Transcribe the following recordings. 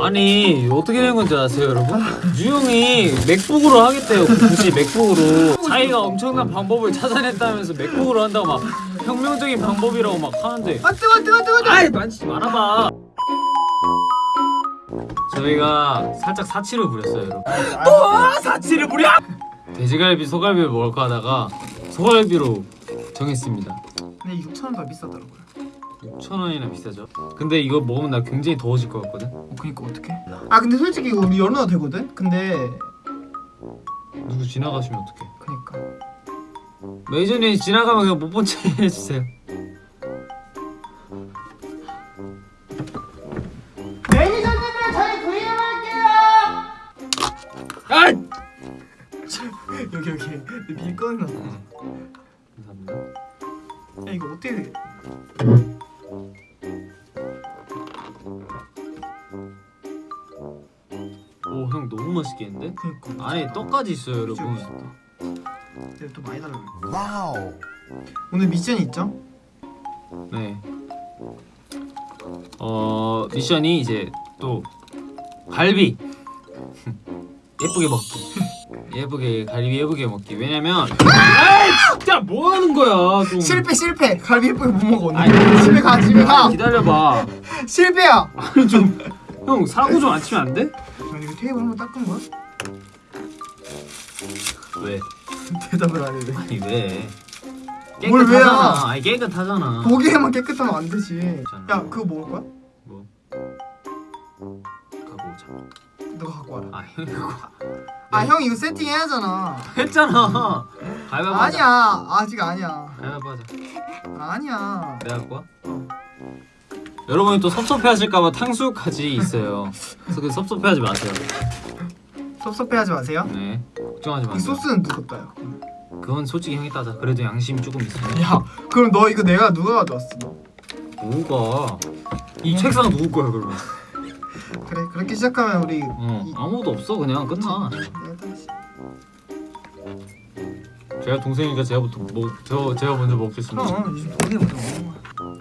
아니 어떻게 된 건지 아세요 여러분? 유형이 맥북으로 하겠대요 굳이 맥북으로. 자기가 엄청난 방법을 찾아냈다면서 맥북으로 한다고 막 혁명적인 방법이라고 막 하는데. 아 뜨거 뜨거 뜨거 뜨거. 아이 만지지 말아봐. 저희가 살짝 사치를 부렸어요 여러분. 또 사치를 부려? 돼지갈비 소갈비를 먹을까 하다가 소갈비로 정했습니다. 근데 6천 원 더 비싸더라고요 6,000원이나 비싸죠? 근데 이거 먹으면 나 굉장히 더워질 것 같거든? 어 그니까 어떡해? 아 근데 솔직히 이거 우리 열어놔도 되거든? 근데 누구 지나가시면 어떡해? 그니까. 메이저님 지나가면 그냥 못본체 해주세요. 매니저님들 저희 VM 할게요! 아! 여기 여기. 꺼내놨어 감사합니다. 야 이거 어떻게 돼? 맛있겠는데? 그니까. 안에 떡까지 있어요 여러분. 내가 또 많이 달라고 wow. 오늘 미션이 있죠? 네. 어 미션이 이제 또 갈비. 예쁘게 먹기. 예쁘게 갈비 예쁘게 먹기. 왜냐면 아 진짜 뭐 하는 거야 좀. 실패 실패. 갈비 예쁘게 못 먹어 오늘. 아니. 집에 가 집에 가. 기다려봐. 실패야. 아니 좀형 사고 좀 안 치면 안 돼? 테이블 한번 닦은 거야? 왜? 대답을 안 해 왜? 아니 왜? 뭘 왜야? 깨끗하잖아 아니 깨끗하잖아 보기에만 깨끗하면 안 되지. 야 그거 먹을 거야? 뭐? 갖고 오자 너가 갖고 와라 아 형이 그거 아형 이거 세팅 해야잖아 했잖아 가위바위보 하자 아니야 아직 아니야 가위바위보 하자 아니야 내가 갖고 와? 여러분이 또 섭섭해하실까봐 탕수육까지 있어요. 그래서 그 섭섭해하지 마세요. 섭섭해하지 마세요 네, 걱정하지 이 마세요. 소스는 누구 따요? 그건 솔직히 형이 따자. 그래도 양심이 조금 있어요. 야 그럼 너 이거 내가 누가 가져왔어 너? 누가? 이 책상 누구 거야 그러면? 그래 그렇게 시작하면 우리 어, 이- 아무도 없어 그냥 끝나. 다시 제가 동생이니까 제가 부터 먹, 저 제가 먼저 먹겠습니다. 그럼 요즘 돈이 먼저 거야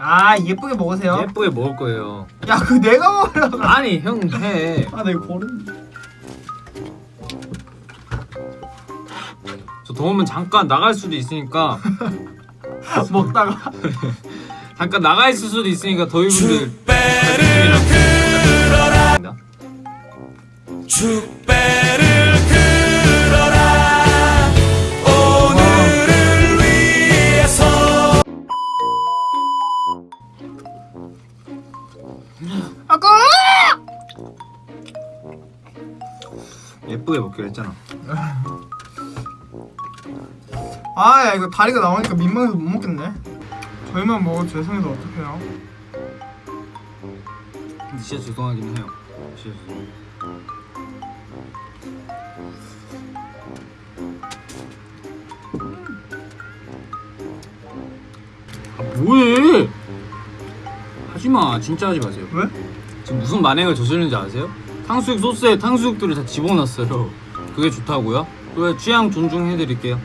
아 예쁘게 먹으세요 예쁘게 먹을 거예요. 야 그 내가 먹으려고 아니 형 해. 아나 이거 버렸는데 저 더우면 잠깐 나갈 수도 있으니까 먹다가 잠깐 나가 있을 수도 있으니까 더위 분들. 축배를 예쁘게 먹기로 했잖아. 아 야 이거 다리가 나오니까 민망해서 못 먹겠네 저희만 먹어도 죄송해서 어떡해요 근데 진짜 죄송하긴 해요. 진짜 죄송. 아 뭐해? 하지 마, 진짜 하지 마세요. 왜? 지금 무슨 만행을 저지르는지 아세요? 탕수육 소스에 탕수육들을 다 집어넣었어요. 그게 좋다고요? 왜 취향 존중해드릴게요.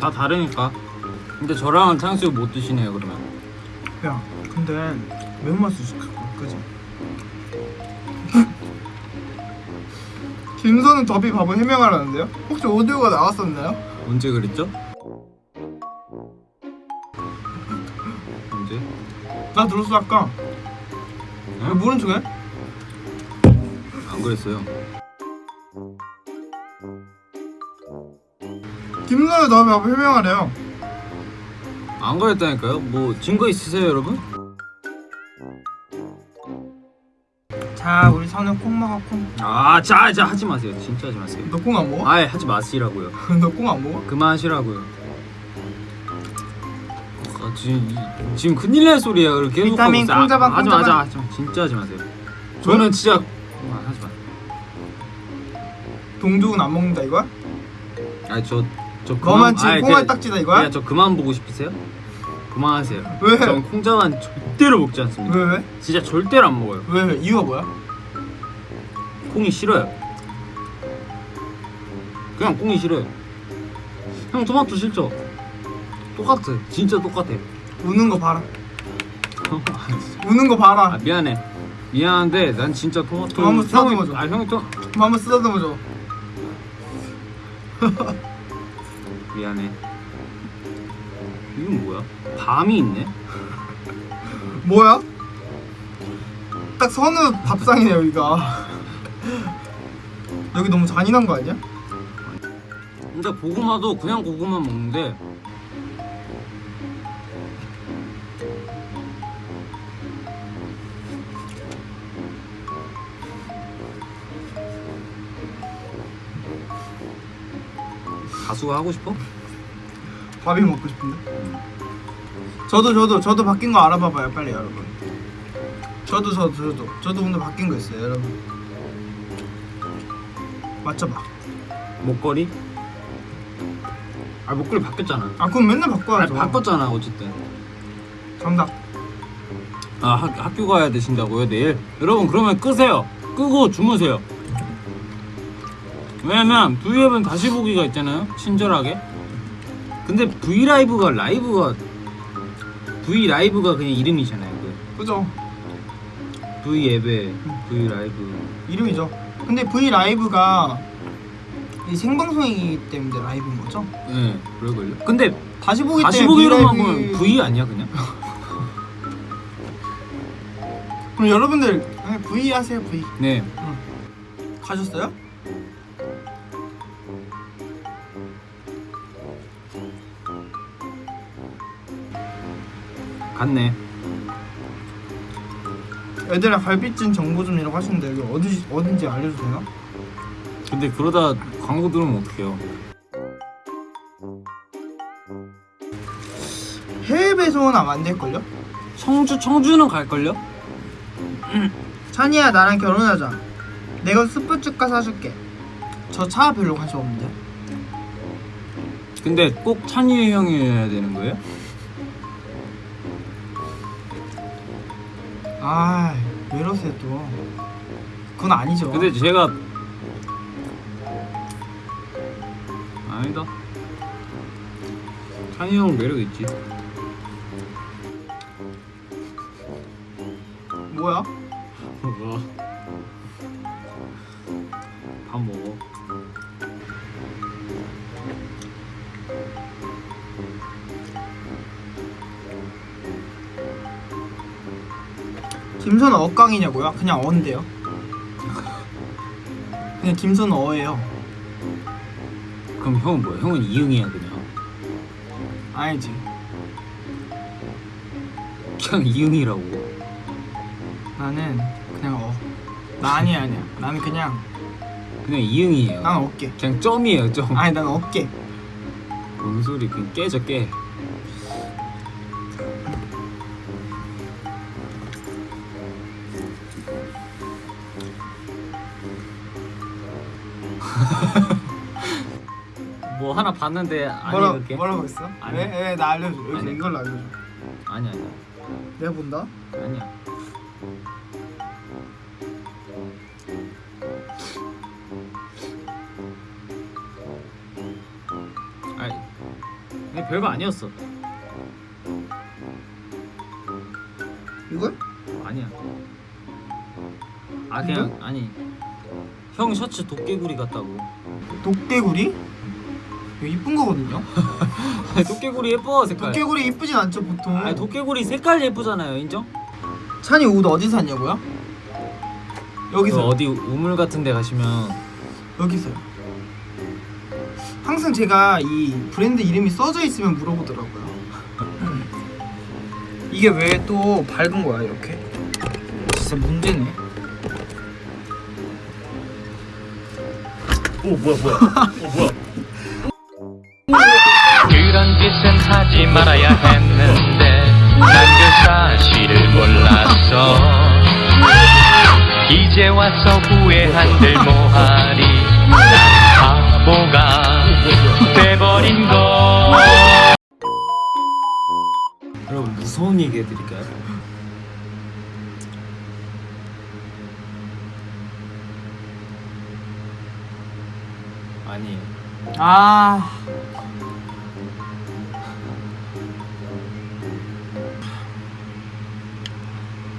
다 다르니까. 근데 저랑은 탕수육 못 드시네요 그러면. 야 근데 매운맛을 시킬 거야 그지? 김선우 더비 바보 해명하라는데요? 혹시 오디오가 나왔었나요? 언제 그랬죠? 언제? 나 들었어 아까 왜 응? 모른 척해? 안 그랬어요. 더비 바보 해명하래요 안 그랬다니까요? 뭐 증거 있으세요, 여러분? 자 우리 선우 콩 먹어 콩 아, 자, 자 하지 마세요. 진짜 하지 마세요. 너 콩 안 먹어? 아예 하지 마시라고요. 너 콩 안 먹어? 그만하시라고요. 아, 지금 이- 지금 큰일 날 소리야. 그렇게 계속 비타민 아, 하지 마, 하지 마. 진짜 하지 마세요. 저는 진짜. 동죽은 안 먹는다 이거야? 아니 저저 너만 지금 콩알 딱지다 이거야? 야, 저 그만 보고 싶으세요? 그만하세요. 왜? 전 콩자반 절대로 먹지 않습니다. 왜 왜? 진짜 절대로 안 먹어요. 왜 왜? 이유가 뭐야? 콩이 싫어요. 그냥 콩이 싫어요. 형 토마토 싫죠? 똑같아. 진짜 똑같아. 우는 거 봐라 우는 거 봐라 아 미안해. 미안한데 난 진짜 토마토 그럼 한번 쓰다듬어줘. 아 형이 또뭐 한번 쓰다듬어줘. 미안해 이건 뭐야? 밤이 있네? 뭐야? 딱 선우 밥상이네 여기가. 여기 너무 잔인한 거 아니야? 근데 고구마도 그냥 고구마 먹는데 가수가 하고 싶어? 밥이 먹고 싶은데. 저도 저도 저도 바뀐 거 알아봐봐요 빨리 여러분. 저도 저도 저도 저도 오늘 바뀐 거 있어요 여러분. 맞춰봐. 목걸이? 아 목걸이 바뀌었잖아 아 그럼 맨날 아 바꿔야죠. 바꿨잖아 어쨌든 정답. 아 학, 학교 가야 되신다고요 내일? 여러분 그러면 끄세요 끄고 주무세요 왜냐면 V앱은 다시 보기가 있잖아요 친절하게 근데 V라이브가 라이브가 V라이브가 그냥 이름이잖아요 그 그죠? V앱의 V라이브 이름이죠. 근데 V 라이브가 이 생방송이기 때문에 라이브인 거죠? 예 네, 그럴걸요 근데 다시 보기 다시 때문에 보기로만 보면 V 아니야 그냥? 그럼 여러분들 그냥 V 하세요 V. 네 가셨어요? 갔네 애들아 갈비찜 정보 좀 이라고 하시는데 여기 어디 어딘지 되나? 근데 그러다 광고 들으면 어떡해요 해외 배송은 아마 안 될걸요? 청주 청주는 갈걸요? 찬이야 나랑 결혼하자. 내가 스포츠카 사줄게. 저 차 별로 관심 없는데. 근데 꼭 찬이 형이어야 되는 거예요? 아, 왜 이러세요 또? 그건 아니죠. 근데 제가 아니다 찬이 형 매력 있지 뭐야? 뭐야 김선 어깡이냐고요? 그냥 어인데요. 그냥 김선 어예요. 그럼 형은 뭐야? 형은 이응이야 그냥 아니지. 그냥 이응이라고 나는 그냥 어. 나 아니야 아니야. 나는 그냥 그냥 이응이에요 난 어깨. 그냥 점이에요 점 아니 난 어깨. 뭔 소리 그냥 깨져 깨 뭐 하나 봤는데 아니 뭐라 그렇게 뭐라고 했어? 아니. 왜? 왜? 나 알려줘. 여기서 아니. 이걸로 알려줘. 아니 아니 내가 본다. 아니야 아니 근데 별거 아니었어 이걸? 아니야 아 그냥 아니 형 셔츠 도깨구리 같다고 독개구리? 이거 이쁜 거거든요. 아니, 도깨구리 예뻐 색깔 독개구리 이쁘진 않죠 보통. 아니 도깨구리 색깔 예쁘잖아요 인정? 찬이 옷 어디 샀냐고요? 여기서 그 어디 우물 같은 데 가시면 여기서요. 항상 제가 이 브랜드 이름이 써져 있으면 물어보더라고요. 이게 왜 또 밝은 거야 이렇게? 진짜 문제네. 오 뭐야 뭐야 오 뭐야 하지 말아야 했는데 난 그 사실을 몰랐어 이제 와서 후회한들 뭐하리 난 바보가 돼버린 거 여러분 무서운 얘기 해드릴까요? 아니에요 아.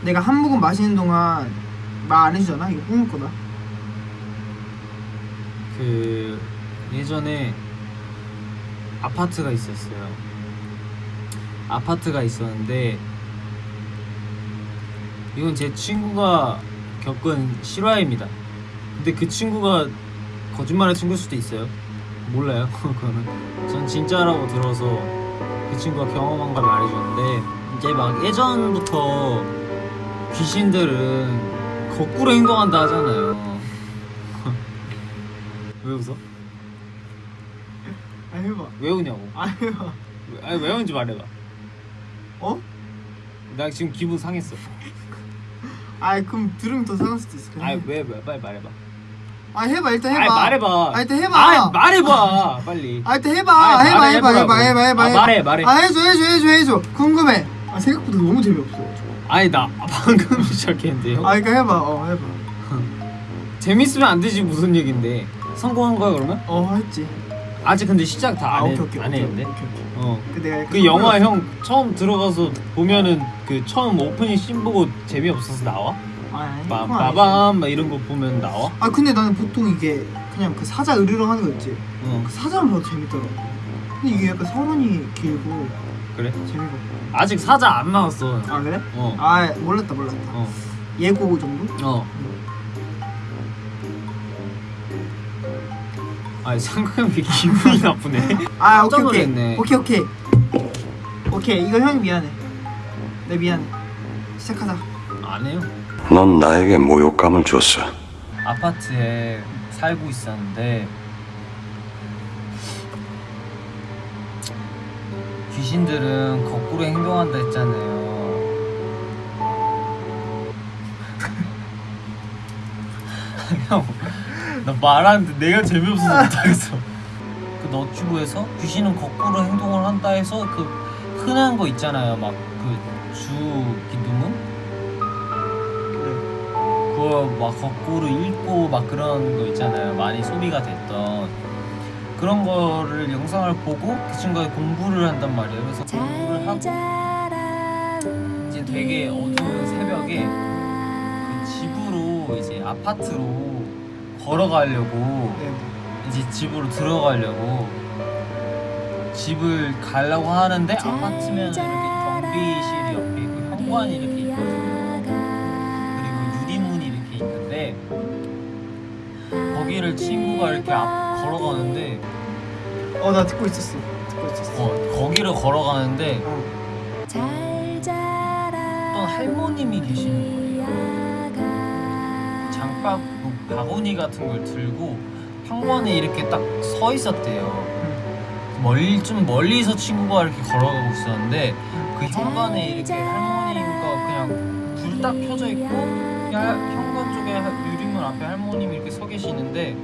내가 한 모금 마시는 동안 말 안 해주잖아 이거 뿜을 거다 그 예전에 아파트가 있었어요. 아파트가 있었는데 이건 제 친구가 겪은 실화입니다. 근데 그 친구가 거짓말의 친구일 수도 있어요. 몰라요. 그거는 전 진짜라고 들어서 그 친구가 경험한 걸 말해주는데 이제 막 예전부터 귀신들은 거꾸로 행동한다 하잖아요. 왜 웃어? 아 해봐 왜 우냐고? 아 해봐 왜- 아니 왜 우는지 말해봐. 어? 나 지금 기분 상했어. 아 그럼 들으면 더 상할 수도 있어 해. 왜, 왜 빨리 말해봐. 아 해봐 일단 해봐 아니 말해봐. 아 일단 해봐 아니 말해봐 빨리. 아 일단 해봐 아니, 해봐 해봐. 해봐 해봐 아, 해봐. 말해, 말해. 아 해줘 해줘 해줘 해줘 궁금해 아 생각보다 너무 재미없어 아니 나 방금 시작했는데요. 아 그러니까 해봐 어 해봐 재밌으면 안 되지 무슨 얘긴데. 성공한 거야 그러면? 어 했지 아직 근데 시작 다아안 오케이 오케이 안 했는데. 어. 그 내가 그 영화 형 처음 들어가서 보면은 그 처음 오프닝 씬 보고 재미없어서 나와? 아, 빠-. 빠밤 막 이런 거 보면 나와? 아 근데 나는 보통 이게 그냥 그 사자 으르렁 하는 거 있지 어 그 사자만 봐도 재밌더라고 근데 이게 약간 서론이 길고 그래? 재미가 아직 사자 안 나왔어. 아 그래? 어. 아 몰랐다 몰랐다 어. 예고 정도? 어. 아니 상kam이 기분이 나쁘네. 아 오케이 오케이 놀랐네. 오케이 오케이 오케이 이거 형이 미안해 내 미안해 시작하자 안 해요. 넌 나에게 모욕감을 줬어. 아파트에 살고 있었는데 귀신들은 거꾸로 행동한다 했잖아요. 형, 나 말하는데 내가 재미없어서 못하겠어. 그 너튜브에서 귀신은 거꾸로 행동을 한다 해서 그 흔한 거 있잖아요. 막 그 주 기둥은 그거 막 거꾸로 읽고 막 그런 거 있잖아요. 많이 소비가 됐던 그런 거를 영상을 보고 그 친구가 공부를 한단 말이에요. 그래서 공부를 하고 이제 되게 어두운 새벽에 그 집으로 이제 아파트로 걸어가려고 네. 이제 집으로 들어가려고 집을 가려고 하는데 아파트면 이렇게 경비실이 옆에 있고 현관이 이렇게 있거든요. 그리고 유리문이 이렇게 있는데 거기를 친구가 이렇게 앞 걸어가는데 어 나 듣고 있었어 듣고 있었어 어 거기를 걸어가는데 어. 어떤 할머님이 계시는 거예요. 장박 그 바구니 같은 걸 들고 현관에 이렇게 딱 서 있었대요. 멀리 좀 멀리서 친구가 이렇게 걸어가고 있었는데 그 현관에 이렇게 할머니가 그냥 불 딱 켜져 있고 현관 쪽에 하- 유리문 앞에 할머님이 이렇게 서 계시는데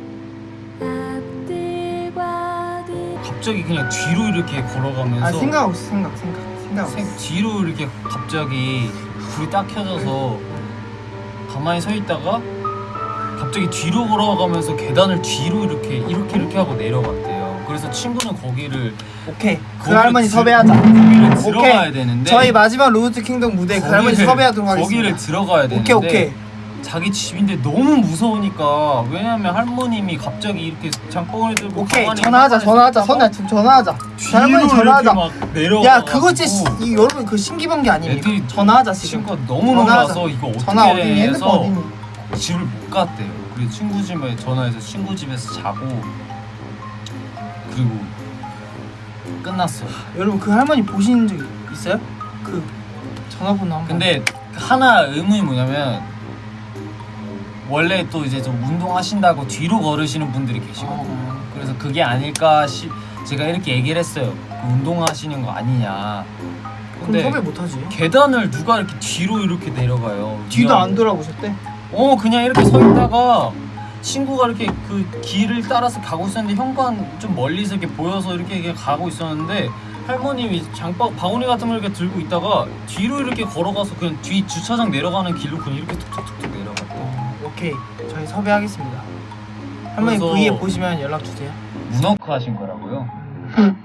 갑자기 그냥 뒤로 이렇게 걸어가면서 아 생각 없어 생각 생각. 생각 생- 뒤로 이렇게 갑자기 불이 딱 켜져서 가만히 서 있다가 갑자기 뒤로 걸어가면서 계단을 뒤로 이렇게 이렇게 이렇게 하고 내려갔대요. 그래서 친구는 거기를 오케이. 그 할머니 들- 섭외하자. 거기를 들어가야 되는데 저희 마지막 로드 킹덤 무대 그 할머니 섭외하도록 하겠습니다. 거기를 들어가야 되는데 오케이. 오케이 자기 집인데 너무 무서우니까. 왜냐면 할머님이 갑자기 이렇게 장봉을 들고 오케이 전화하자 전화하자. 선아 지금 전화하자. 할머니 전화하자. 야 그거 진짜 이 여러분 그 신기방기 아닙니까 애들이 전화하자 지금. 친구가 너무. 놀라서 이거 어떻게 해서 집을 못 갔대요. 그리고 친구 집에 전화해서 친구 집에서 자고. 그리고 끝났어요. 여러분 그 할머니 보신 적 있어요? 그 전화번호 한번. 근데 하나 의문이 뭐냐면 원래 또 이제 좀 운동하신다고 뒤로 걸으시는 분들이 계시거든요. 어. 그래서 그게 아닐까 시 제가 이렇게 얘기를 했어요. 그 운동하시는 거 아니냐. 그럼 근데 섭외 못하지 계단을 누가 이렇게 뒤로 이렇게 내려가요. 뒤도 안 돌아보셨대? 어 그냥 이렇게 서 있다가 친구가 이렇게 그 길을 따라서 가고 있었는데 현관 좀 멀리서 이렇게 보여서 이렇게, 이렇게 가고 있었는데 할머님이 장바 바구니 같은 걸 이렇게 들고 있다가 뒤로 이렇게 걸어가서 그냥 뒤 주차장 내려가는 길로 그냥 이렇게 툭툭툭툭. 어, 오케이. 저희 섭외하겠습니다. 할머니 그래서- V에 보시면 연락 주세요. 문어크 하신 거라고요?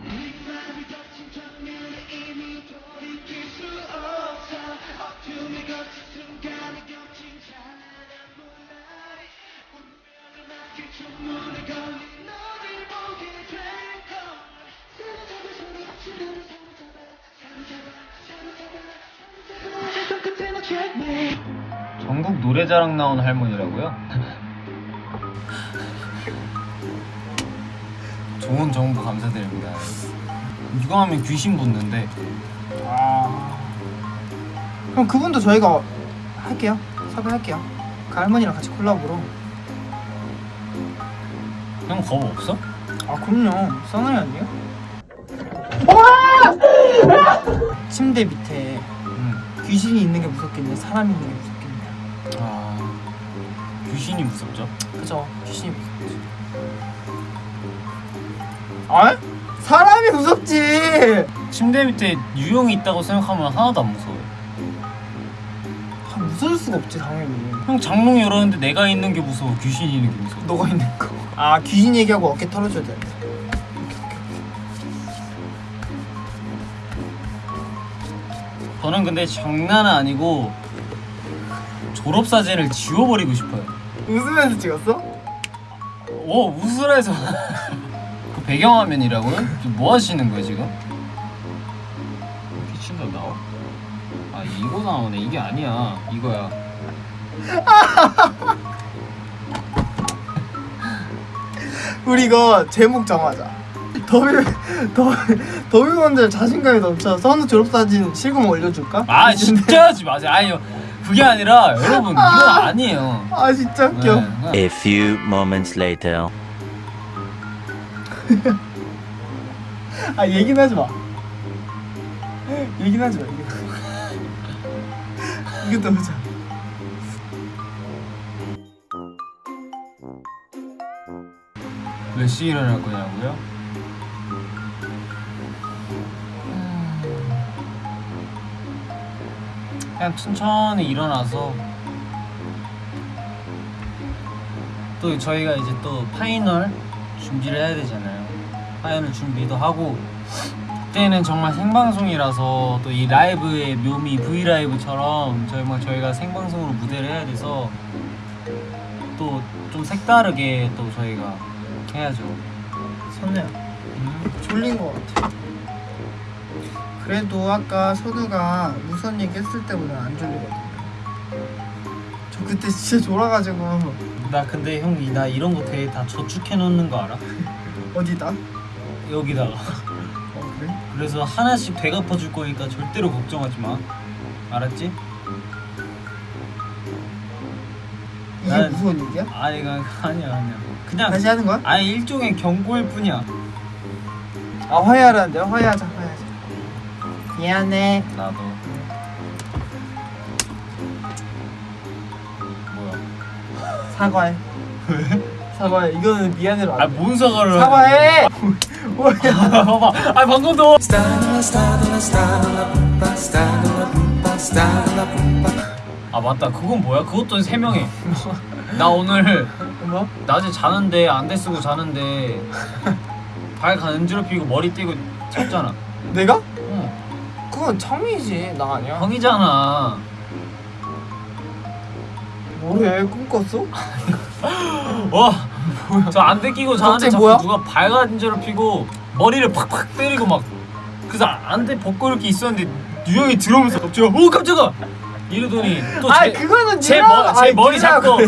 노래자랑 나온 할머니라고요? 좋은 정보 감사드립니다. 이거 하면 귀신 붙는데 아. 그럼 그분도 저희가 할게요. 섭외할게요. 그 할머니랑 같이 콜라보로. 형 겁 없어? 아 그럼요. 써나이 아니에요? 침대 밑에 응. 귀신이 있는 게 무섭겠네. 사람이 있는 게 무섭겠네. 아 귀신이 무섭죠? 그죠? 귀신이 무섭지. 아? 사람이 무섭지. 침대 밑에 유령이 있다고 생각하면 하나도 안 무서워요. 아, 무서울 수가 없지 당연히. 형 장롱 열었는데 내가 있는 게 무서워 귀신이 있는 게 무서워. 너가 있는 거. 아 귀신 얘기하고 어깨 털어줘야 돼. 저는 근데 장난은 아니고 졸업 사진을 지워버리고 싶어요. 웃으면서 찍었어? 오 웃으라해서 그 배경화면이라고요? 뭐 하시는 거예요 지금? 키친더 나와? 아 이거 나오네 이게 아니야 이거야 우리 이거 제목 정하자. 더비 더 더비원들 자신감이 넘쳐 선우 졸업 사진 실검 올려줄까? 아 진짜 하지 마세요 아니요 그게 아니라 여러분 이건 아니에요 아 진짜 웃겨. 네, 그냥 A few moments later. 아 얘기는 하지 마. 얘기는 하지 마. 이거 이거 또 보자. 몇 시에 일어날 거냐고요? 그냥 천천히 일어나서 또 저희가 이제 또 final 준비를 해야 되잖아요. final 준비도 하고 그때는 정말 생방송이라서 또 이 라이브의 묘미 V 라이브처럼 정말 저희가 생방송으로 무대를 해야 돼서 또 좀 색다르게 또 저희가 해야죠. 선우야 졸린 거 같아. 그래도 아까 선우가 무선 얘기 했을 때보다 안 졸리거든. 저 그때 진짜 졸아가지고 나 근데 형 나 이런 거 되게 다 저축해 놓는 거 알아? 어디다? 여기다가 어 그래? 그래서 하나씩 되갚아 줄 거니까 절대로 걱정하지 마 알았지? 이게 난- 무서운 얘기야? 아니 그 아니야 아니야 그냥 다시 하는 거야? 아니 일종의 경고일 뿐이야 아 화해하라는데요? 화해하자 화해하자 미안해. 나도. 뭐야? 사과해. 왜? 사과해. 이거는 미안해로 안돼 아뭔 사과를 사과해! 뭐야 봐봐. 아 방금도 아 맞다. 그건 뭐야? 그것도 세 명해 나 오늘 뭐? 낮에 자는데 안대 쓰고 자는데 발 간지럽히고 머리 떼고 잤잖아. 내가? 어 그건 창민이지 나 아니야 형이잖아 뭐래 꿈 꿨어? 와, 저 안대 끼고 자는데 자꾸 뭐야? 누가 발간지를 피고 머리를 팍팍 때리고 막 그래서 안대 벗고 이렇게 있었는데 유형이 들어오면서 갑자기 오 깜짝아 이러더니 아 또제 그거는 제, 머, 제 아이, 머리 잡고.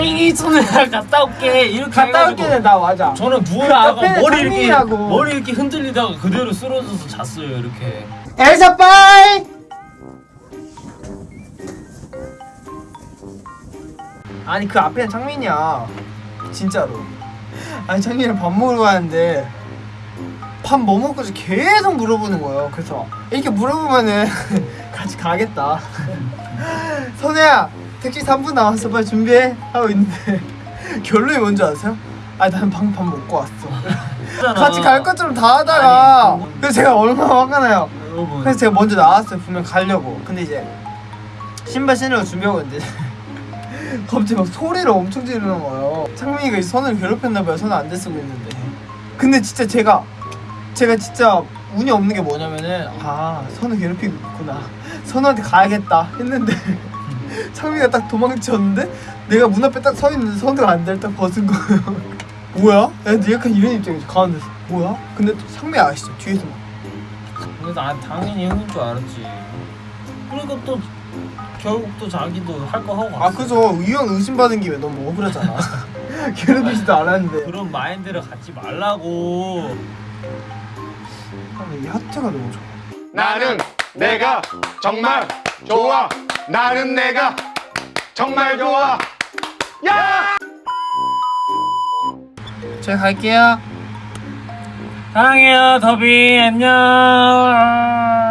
이 손을 갔다 올게 이렇게 갔다 올게는 나 맞아 저는 그 누워있다가 머리 이렇게. 머리 이렇게 흔들리다가 그대로 쓰러져서 잤어요 이렇게 엘사 빠이! 아니 그 앞에는 창민이야. 진짜로. 아니 창민이랑 밥 먹으러 가는데 밥 뭐 먹고 지 계속 물어보는 거예요. 그래서 이렇게 물어보면은 같이 가겠다. 선우야 택시 3분 남았어. 빨리 준비해. 하고 있는데 결론이 뭔지 아세요? 아니 난 방금 밥 먹고 왔어. 같이 갈 것처럼 다 하다가 아니, 그래서 제가 얼마나 화가 나요 여러분. 그래서 제가 먼저 나왔어요 분명 가려고. 근데 이제 신발 신으려고 준비하고 있는데 갑자기 막 소리를 엄청 지르는 거예요. 창민이가 이 선을 괴롭혔나 봐요. 손을 안 대 쓰고 있는데. 근데 진짜 제가 제가 진짜 운이 없는 게 뭐냐면은 아 선을 괴롭히고 있구나. 선우한테 가야겠다 했는데 창민이가 딱 도망쳤는데 내가 문 앞에 딱 서 있는데 선우가 안대를 딱 벗은 거예요. 뭐야? 애들 약간 이런 입장이지. 가운데서. 뭐야? 근데 또 상매 아시죠? 뒤에서 막 근데 나 당연히 형인 줄 알았지. 그리고 또 결국 또 자기도 할 거 하고 아 그죠 의원 의심받은 김에 너무 억울하잖아 괴롭히지도 않았는데 그런 마인드를 갖지 말라고. 아, 이 하트가 너무 좋아 나는 내가 정말 좋아. 나는 내가 정말 좋아. 야! 제가 갈게요 사랑해요 더비 안녕.